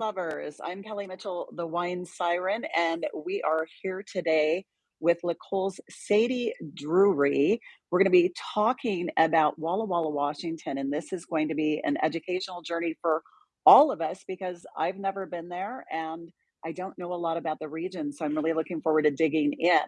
lovers. I'm Kelly Mitchell, the wine siren, and we are here today with L'Ecole's Sadie Drury. We're going to be talking about Walla Walla, Washington, and this is going to be an educational journey for all of us because I've never been there and I don't know a lot about the region. So I'm really looking forward to digging in.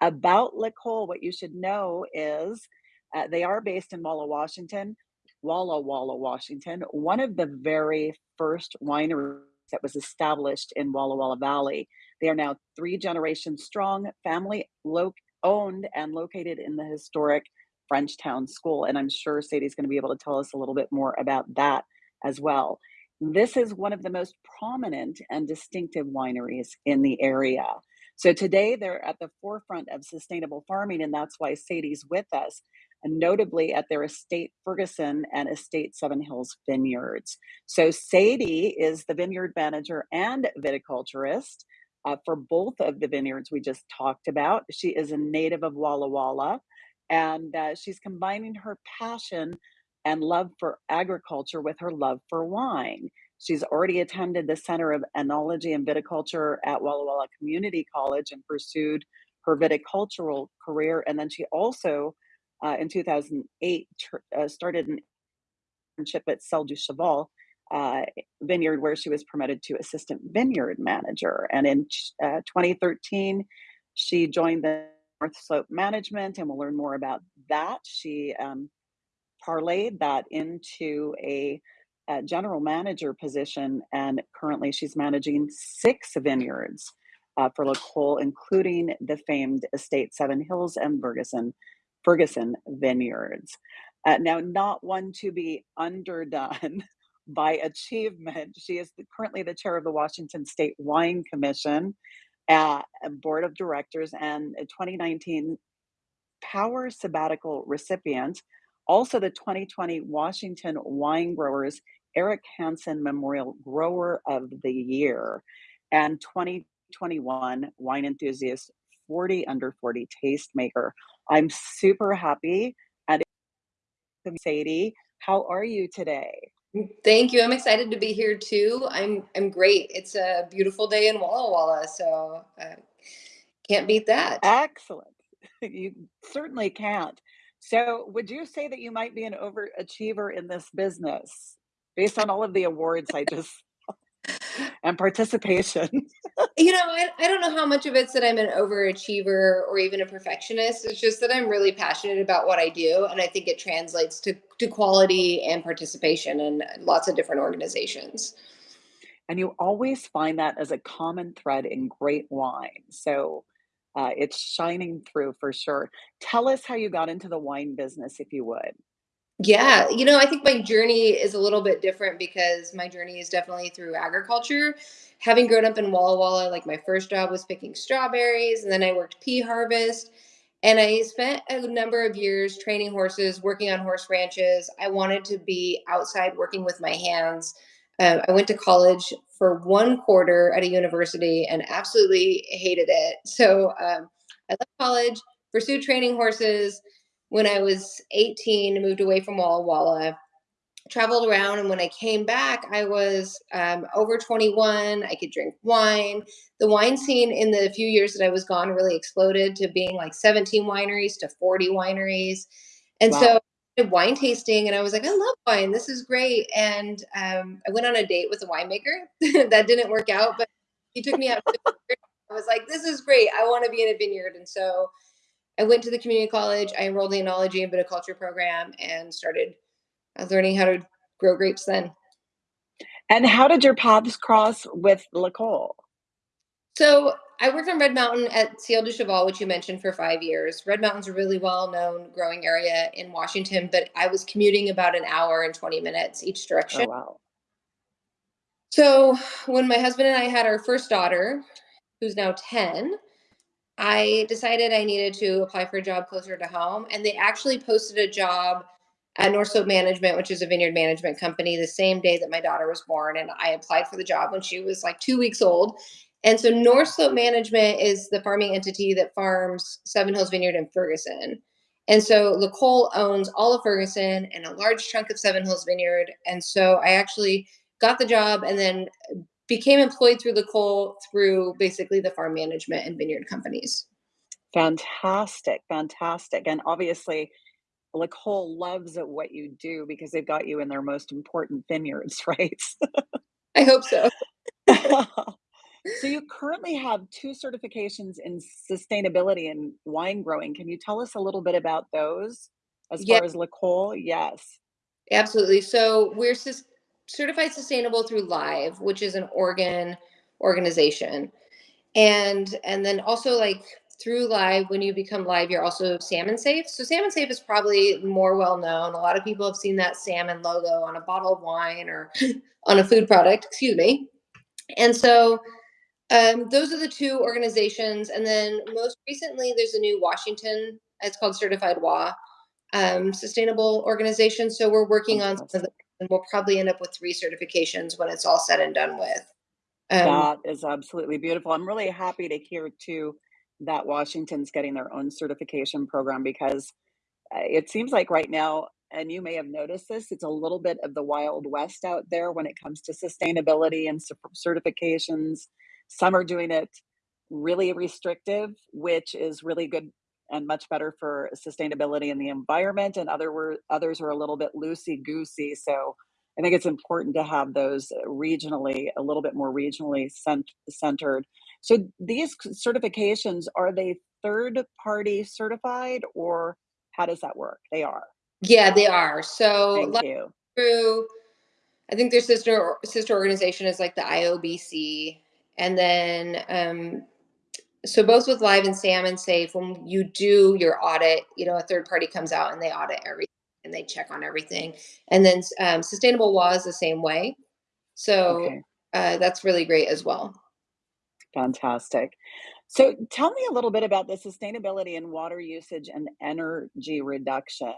About L'Ecole, what you should know is uh, they are based in Walla, Washington. Walla Walla, Washington, one of the very first wineries that was established in Walla Walla Valley. They are now three generations strong, family owned and located in the historic Frenchtown School. And I'm sure Sadie's going to be able to tell us a little bit more about that as well. This is one of the most prominent and distinctive wineries in the area. So today they're at the forefront of sustainable farming, and that's why Sadie's with us and notably at their estate Ferguson and estate Seven Hills Vineyards. So Sadie is the vineyard manager and viticulturist uh, for both of the vineyards we just talked about. She is a native of Walla Walla, and uh, she's combining her passion and love for agriculture with her love for wine. She's already attended the Center of Enology and Viticulture at Walla Walla Community College and pursued her viticultural career. And then she also uh, in 2008 uh, started an internship at Ciel du Cheval uh, vineyard where she was promoted to assistant vineyard manager. And in uh, 2013, she joined the North Slope Management, and we'll learn more about that. She um, parlayed that into a, a, general manager position, and currently she's managing six vineyards uh, for L'Ecole, including the famed Estate Seven Hills and Ferguson Ferguson Vineyards. Uh, now, not one to be underdone by achievement. She is the, currently the chair of the Washington State Wine Commission, uh, board of directors, and a 2019 Pour Sabbatical recipient. Also, the 2020 Washington Wine Growers Eric Hansen Memorial Grower of the Year, and 2021 Wine Enthusiast 40 under 40 tastemaker. I'm super happy. And Sadie, how are you today? Thank you. I'm excited to be here too. I'm I'm great. It's a beautiful day in Walla Walla, so uh, can't beat that. Excellent. You certainly can't. So, would you say that you might be an overachiever in this business based on all of the awards I just and participation. you know, I, I don't know how much of it's that I'm an overachiever or even a perfectionist. It's just that I'm really passionate about what I do. And I think it translates to, to quality and participation in lots of different organizations. And you always find that as a common thread in great wine. So uh, it's shining through for sure. Tell us how you got into the wine business, if you would. Yeah, you know, I think my journey is a little bit different because my journey is definitely through agriculture. Having grown up in Walla Walla, like my first job was picking strawberries, and then I worked pea harvest. And I spent a number of years training horses, working on horse ranches. I wanted to be outside working with my hands. Um, I went to college for one quarter at a university and absolutely hated it. So um, I left college, pursued training horses, when I was 18, moved away from Walla Walla, traveled around, and when I came back, I was um, over 21. I could drink wine. The wine scene in the few years that I was gone really exploded to being like 17 wineries to 40 wineries. And wow. so wine tasting and I was like, I love wine. This is great. And um, I went on a date with a winemaker. that didn't work out, but he took me out. I was like, this is great. I want to be in a vineyard. And so I went to the community college. I enrolled in the enology and viticulture program and started uh, learning how to grow grapes then. And how did your paths cross with L'Ecole? So I worked on Red Mountain at Ciel du Cheval, which you mentioned for five years. Red Mountain's a really well-known growing area in Washington, but I was commuting about an hour and 20 minutes each direction. Oh, wow. So when my husband and I had our first daughter, who's now 10, I decided I needed to apply for a job closer to home. And they actually posted a job at North Slope Management, which is a vineyard management company, the same day that my daughter was born. And I applied for the job when she was like two weeks old. And so North Slope Management is the farming entity that farms Seven Hills Vineyard in Ferguson. And so L'Ecole owns all of Ferguson and a large chunk of Seven Hills Vineyard. And so I actually got the job and then became employed through L'Ecole through basically the farm management and vineyard companies. Fantastic, fantastic, and obviously, L'Ecole loves at what you do because they've got you in their most important vineyards, right? I hope so. So you currently have 2 certifications in sustainability and wine growing. Can you tell us a little bit about those as Yeah, far as L'Ecole? Yes. absolutely. So we're certified sustainable through Live, which is an organ organization. And and then also like through Live, when you become Live, you're also Salmon Safe. So Salmon Safe is probably more well known. A lot of people have seen that salmon logo on a bottle of wine or on a food product, excuse me. And so um, those are the two organizations. And then most recently, there's a new Washington, it's called Certified WA, um, sustainable organization. So we're working on some of Fantastic. And we'll probably end up with three certifications when it's all said and done with. Um, That is absolutely beautiful. I'm really happy to hear too that Washington's getting their own certification program because uh, it seems like right now, and you may have noticed this, it's a little bit of the Wild West out there when it comes to sustainability and certifications. Some are doing it really restrictive, which is really good and much better for sustainability and the environment, and other were others are a little bit loosey goosey. So I think it's important to have those uh, regionally, a little bit more regionally cent- centered. So these certifications are they third party certified or how does that work? They are. yeah, they are. So Thank like you. through, I think their sister sister organization is like the IOBC, and then um, so both with Live and Salmon Safe, when you do your audit, you know, a third party comes out and they audit everything and they check on everything. And then um, Sustainable was the same way. So Okay, uh, that's really great as well. fantastic. So tell me a little bit about the sustainability in water usage and energy reduction.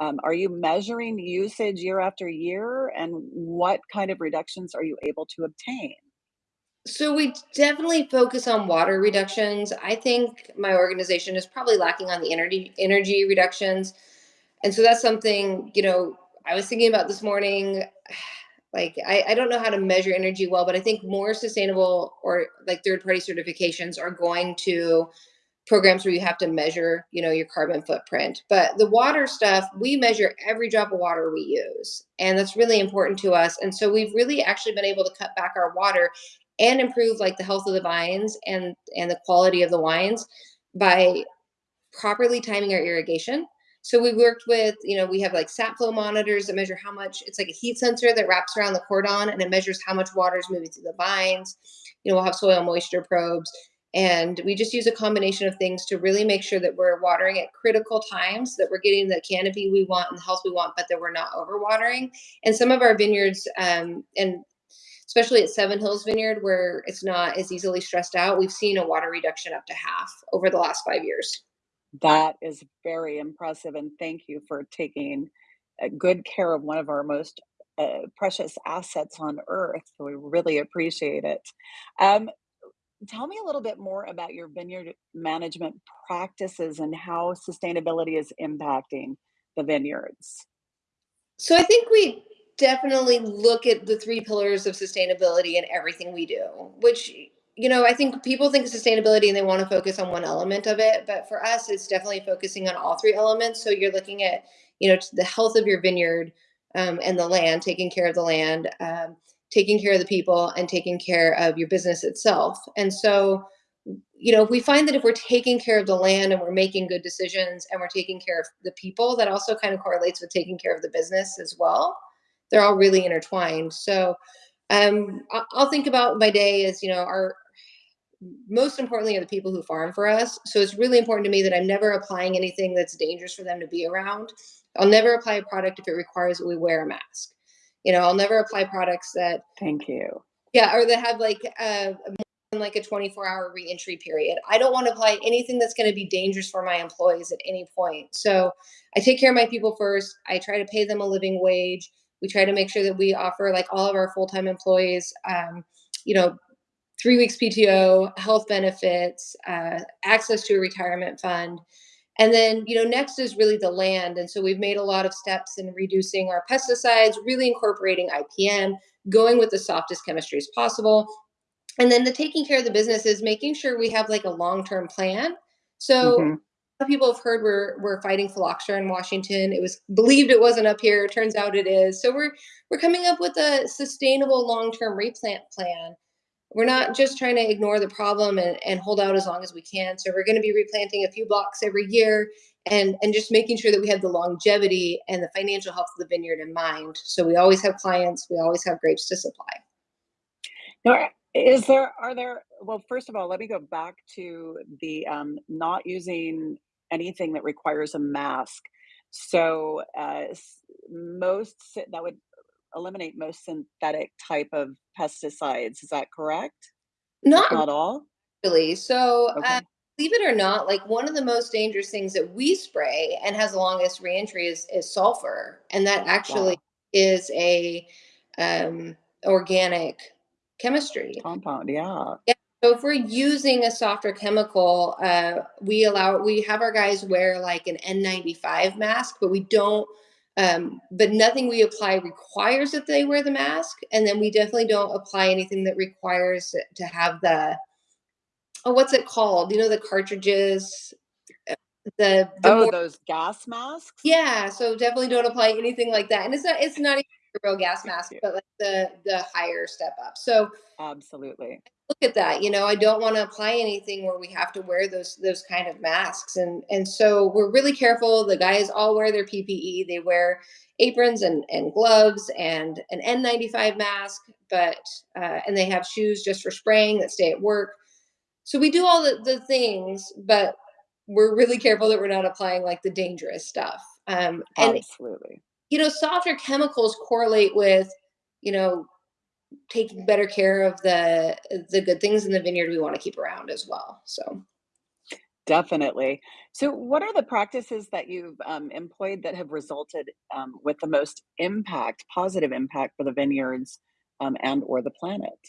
Um, are you measuring usage year after year, and what kind of reductions are you able to obtain? So we definitely focus on water reductions. I think my organization is probably lacking on the energy energy reductions. And so that's something, you know, I was thinking about this morning. Like I, I don't know how to measure energy well, but I think more sustainable or like third party certifications are going to programs where you have to measure, you know, your carbon footprint. But the water stuff, we measure every drop of water we use. And that's really important to us. And so we've really actually been able to cut back our water and improve like the health of the vines and and the quality of the wines by properly timing our irrigation. So we worked with, you know, we have like sap flow monitors that measure how much it's like a heat sensor that wraps around the cordon and it measures how much water is moving through the vines. You know, we'll have soil moisture probes. And we just use a combination of things to really make sure that we're watering at critical times, that we're getting the canopy we want and the health we want, but that we're not overwatering. And some of our vineyards, um, and especially at Seven Hills Vineyard, where it's not as easily stressed out, we've seen a water reduction up to half over the last five years. That is very impressive, and thank you for taking good care of one of our most uh, precious assets on earth. So we really appreciate it. Um, tell me a little bit more about your vineyard management practices and how sustainability is impacting the vineyards. So I think we definitely look at the three pillars of sustainability in everything we do, which you know, I think people think sustainability and they want to focus on one element of it, but for us it's definitely focusing on all three elements. So you're looking at, you know, the health of your vineyard um, and the land, taking care of the land, um, taking care of the people, and taking care of your business itself. And so you know, if we find that if we're taking care of the land and we're making good decisions and we're taking care of the people, that also kind of correlates with taking care of the business as well. They're all really intertwined. So um, I- I'll think about my day as, you know, our most importantly are the people who farm for us. So it's really important to me that I'm never applying anything that's dangerous for them to be around. I'll never apply a product if it requires that we wear a mask. You know, I'll never apply products that Thank you. yeah, or that have like uh, like a 24 hour reentry period. I don't want to apply anything that's going to be dangerous for my employees at any point. So I take care of my people first. I try to pay them a living wage. We try to make sure that we offer like all of our full time employees, um, you know, three weeks PTO, health benefits, uh, access to a retirement fund. And then, you know, next is really the land. And so we've made a lot of steps in reducing our pesticides, really incorporating IPM, going with the softest chemistries possible. And then the taking care of the business is making sure we have like a long-term plan. So hmm people have heard we're we're fighting phylloxera in Washington. It was believed it wasn't up here. Turns out it is. So we're we're coming up with a sustainable long-term replant plan. We're not just trying to ignore the problem and, and hold out as long as we can. So we're going to be replanting a few blocks every year and and just making sure that we have the longevity and the financial health of the vineyard in mind. So we always have clients, we always have grapes to supply. Now, is there are there well, first of all, let me go back to the um, not using anything that requires a mask. So uh, most that would eliminate most synthetic type of pesticides. Is that correct? Not not all? Really? So, uh, believe it or not, like one of the most dangerous things that we spray and has the longest reentry is is sulfur, and that actually Wow. is a um, organic chemistry. Compound. Yeah. Yeah. So if we're using a softer chemical, uh, we allow we have our guys wear like an N95 mask, but we don't. Um, but nothing we apply requires that they wear the mask, and then we definitely don't apply anything that requires to have the oh, what's it called? You know, the cartridges, uh, the the Oh, more those gas masks? yeah, so definitely don't apply anything like that. And it's not it's not real gas mask, but like the the higher step up. So absolutely. look at that. You know, I don't want to apply anything where we have to wear those those kind of masks. And and so we're really careful. The guys all wear their PPE. They wear aprons and, and gloves and an N95 mask, but uh, and they have shoes just for spraying that stay at work so we do all the, the things, but we're really careful that we're not applying like the dangerous stuff. Um, and Absolutely. You know, softer chemicals correlate with, you know, taking better care of the the good things in the vineyard we want to keep around as well. So Definitely. So, what are the practices that you've um, employed that have resulted um, with the most impact, positive impact for the vineyards um, and or the planet?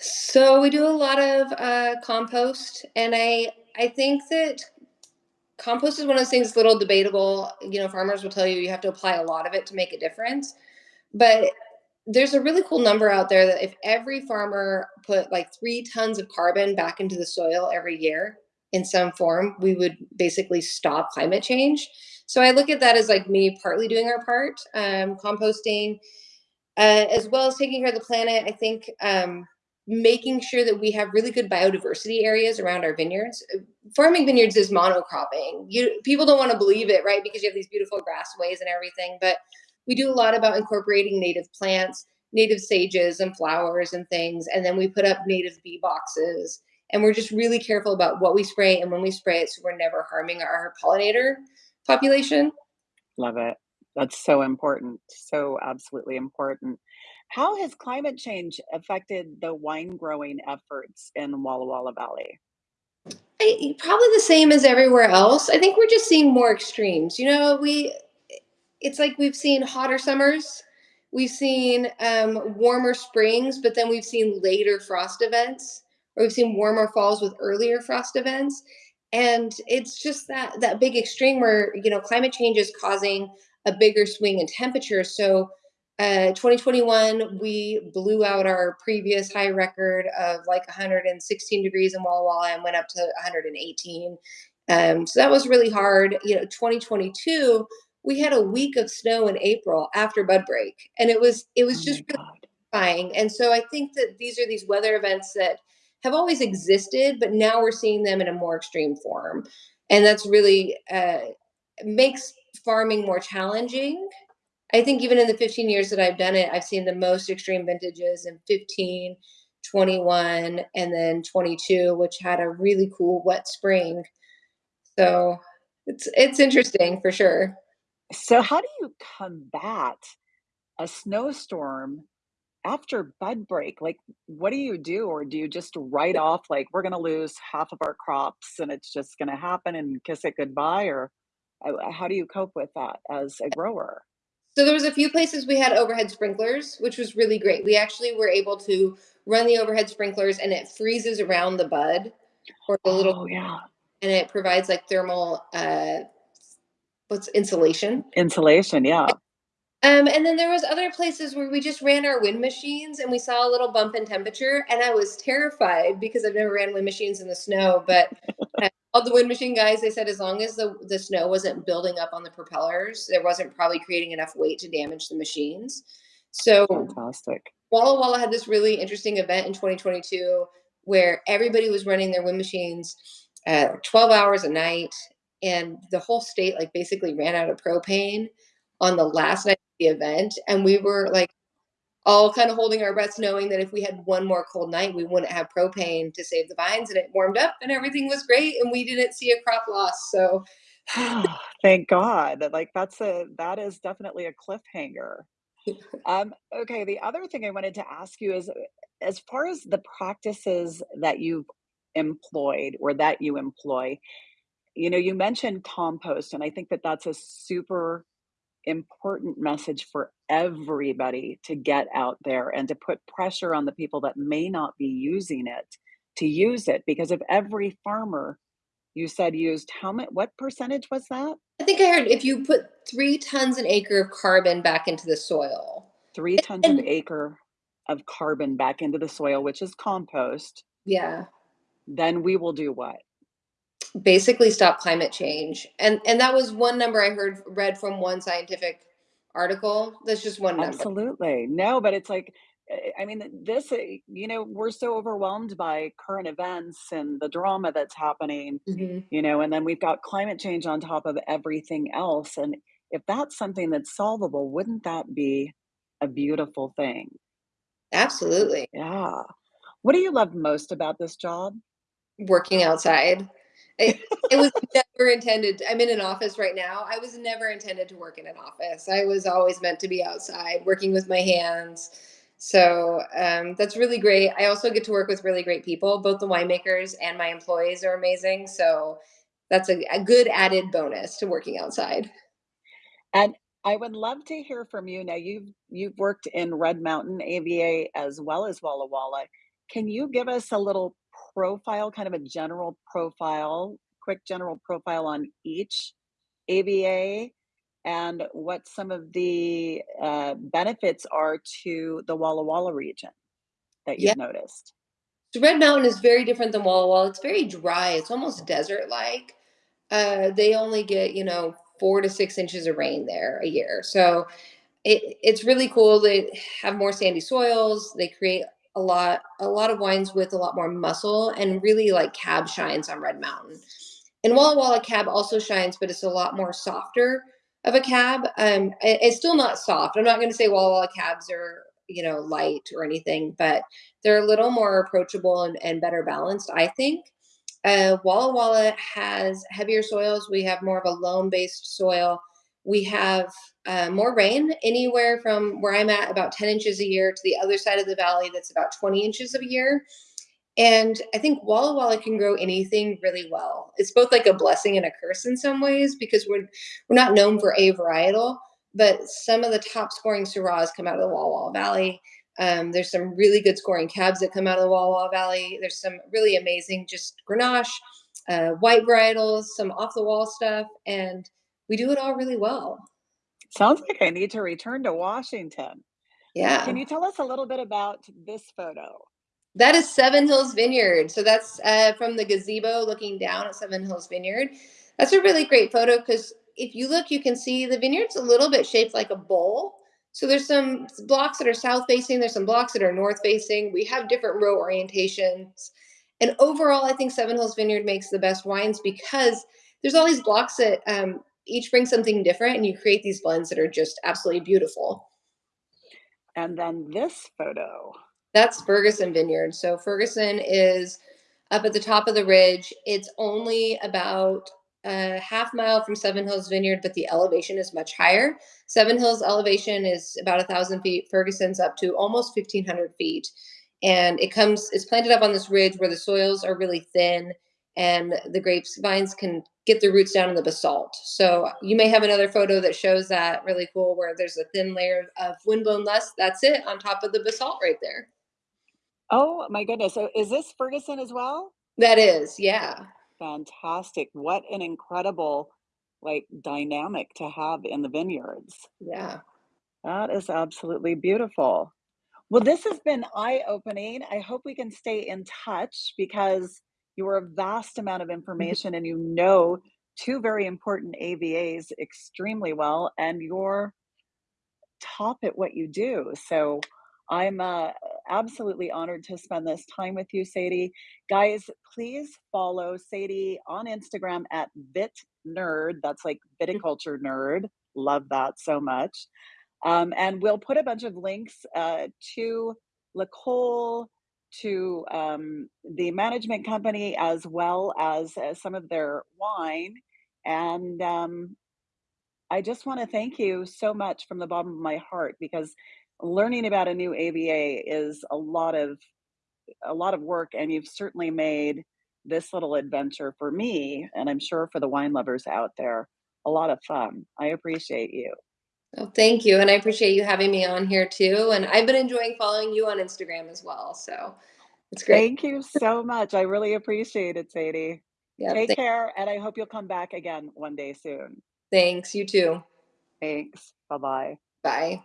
so we do a lot of uh, compost, and I I think that compost is one of those things little debatable. You know, farmers will tell you you have to apply a lot of it to make a difference But there's a really cool number out there that if every farmer put like 3 tons of carbon back into the soil every year in some form, we would basically stop climate change. So I look at that as like me partly doing our part, um, composting, uh, as well as taking care of the planet. I think um, making sure that we have really good biodiversity areas around our vineyards. Uh, Farming vineyards is monocropping. You people don't want to believe it, right? Because you have these beautiful grassways and everything, but we do a lot about incorporating native plants, native sages and flowers and things, and then we put up native bee boxes. And we're just really careful about what we spray and when we spray it, so we're never harming our pollinator population. Love it. That's so important. So absolutely important. How has climate change affected the wine growing efforts in Walla Walla Valley? I, probably the same as everywhere else. I think we're just seeing more extremes. You know, we it's like we've seen hotter summers, we've seen um, warmer springs, but then we've seen later frost events, or we've seen warmer falls with earlier frost events, and it's just that that big extreme where you know climate change is causing a bigger swing in temperature. So. Uh, 2021, we blew out our previous high record of like 116 degrees in Walla Walla and went up to 118. Um, so that was really hard. You know, 2022, we had a week of snow in April after bud break, and it was it Oh was just my really terrifying. And so I think that these are these weather events that have always existed, but now we're seeing them in a more extreme form, and that's really uh, makes farming more challenging. I think even in the 15 years that I've done it, I've seen the most extreme vintages in 15, 21, and then 22, which had a really cool wet spring. So it's it's interesting for sure. So, how do you combat a snowstorm after bud break? Like, what do you do? Or do you just write off, like, we're going to lose half of our crops and it's just going to happen and kiss it goodbye? Or uh, how do you cope with that as a grower? So there was a few places we had overhead sprinklers, which was really great. We actually were able to run the overhead sprinklers and it freezes around the bud or the little Oh, yeah. and it provides like thermal uh what's insulation. Insulation, yeah. Um, and then there was other places where we just ran our wind machines and we saw a little bump in temperature and I was terrified because I've never ran wind machines in the snow, but uh, all the wind machine guys they said as long as the the snow wasn't building up on the propellers, there wasn't probably creating enough weight to damage the machines. So Fantastic. Walla Walla had this really interesting event in 2022 where everybody was running their wind machines uh, 12 hours a night and the whole state like basically ran out of propane on the last night of the event and we were like all kind of holding our breaths knowing that if we had one more cold night we wouldn't have propane to save the vines and it warmed up and everything was great and we didn't see a crop loss so Thank God. Like that's a that is definitely a cliffhanger. Um, okay, the other thing I wanted to ask you is, uh, as far as the practices that you've employed or that you employ, you know, you mentioned compost, and I think that that's a super important message for everybody to get out there and to put pressure on the people that may not be using it to use it. Because if every farmer you said used how much, what percentage was that? i think i heard if you put three tons an acre of carbon back into the soil Three tons and acre of carbon back into the soil, which is compost, yeah then we will do what? Basically stop climate change and and that was one number i heard read from one scientific article that's just one number Absolutely. No, but it's like, I mean, this, you know, we're so overwhelmed by current events and the drama that's happening, Mhm. you know, and then we've got climate change on top of everything else. And if that's something that's solvable, wouldn't that be a beautiful thing? absolutely Yeah. What do you love most about this job? working outside it, it was never intended i'm in an office right now i was never intended to work in an office i was always meant to be outside working with my hands so um, that's really great i also get to work with really great people both the winemakers and my employees are amazing so that's a, a good added bonus to working outside And I would love to hear from you. Now, you've you've worked in Red Mountain AVA as well as Walla Walla. Can you give us a little profile, kind of a general profile, quick general profile on each AVA and what some of the uh, benefits are to the Walla Walla region that you've noticed? so red mountain is very different than walla walla it's very dry it's almost desert like uh, they only get you know four to six inches of rain there a year so it, it's really cool. They have more sandy soils. They create a lot a lot of wines with a lot more muscle and really like cab shines on Red Mountain. And Walla Walla cab also shines, but it's a lot more softer of a cab. Um, it- it's still not soft. I'm not going to say Walla Walla cabs are you know light or anything, but they're a little more approachable and, and better balanced. I think. Uh, Walla Walla has heavier soils. We have more of a loam based soil. We have uh, more rain, anywhere from where I'm at, about 10 inches a year, to the other side of the valley, that's about 20 inches a year. And I think Walla Walla can grow anything really well. It's both like a blessing and a curse in some ways because we're we're not known for a varietal, but some of the top scoring Syrahs come out of the Walla Walla Valley. Um, there's some really good scoring cabs that come out of the Walla Walla Valley. There's some really amazing just Grenache, uh, white varietals, some off the wall stuff, and we do it all really well. Sounds like I need to return to Washington. Yeah. Can you tell us a little bit about this photo? That is Seven Hills Vineyard. So that's uh, from the gazebo looking down at Seven Hills Vineyard. That's a really great photo because if you look, you can see the vineyard's a little bit shaped like a bowl. So there's some blocks that are south facing, there's some blocks that are north facing. We have different row orientations. And overall, I think Seven Hills Vineyard makes the best wines because there's all these blocks that um, each bring something different, and you create these blends that are just absolutely beautiful. And then this photo. That's Ferguson Vineyard. So Ferguson is up at the top of the ridge. It's only about a half mile from Seven Hills Vineyard, but the elevation is much higher. Seven Hills elevation is about a thousand feet. Ferguson's up to almost fifteen hundred feet, and it comes. It's planted up on this ridge where the soils are really thin, and the grapes vines can get the roots down in the basalt. So you may have another photo that shows that really cool, where there's a thin layer of windblown loess. That's it on top of the basalt right there. Oh my goodness. So is this Ferguson as well? That is, yeah. Fantastic. What an incredible, like, dynamic to have in the vineyards. Yeah. That is absolutely beautiful. Well, this has been eye-opening. I hope we can stay in touch because you are a vast amount of Mhm. information and you know 2 very important AVAs extremely well, and you're top at what you do. So I'm uh, absolutely honored to spend this time with you, Sadie. Guys, please follow Sadie on Instagram at VitNerd. That's like viticulture nerd. Love that so much. Um, and we'll put a bunch of links uh, to L'Ecole, to um, the management company, as well as uh, some of their wine. And um, I just want to thank you so much from the bottom of my heart because learning about a new AVA is a lot of a lot of work, and you've certainly made this little adventure for me, and I'm sure for the wine lovers out there, a lot of fun. I appreciate you. Oh, thank you, and I appreciate you having me on here too, and I've been enjoying following you on Instagram as well, so it's great. Thank you so much. I really appreciate it, Sadie. Yep, Take care, and I hope you'll come back again one day soon. thanks, you too. Thanks. Bye bye. Bye.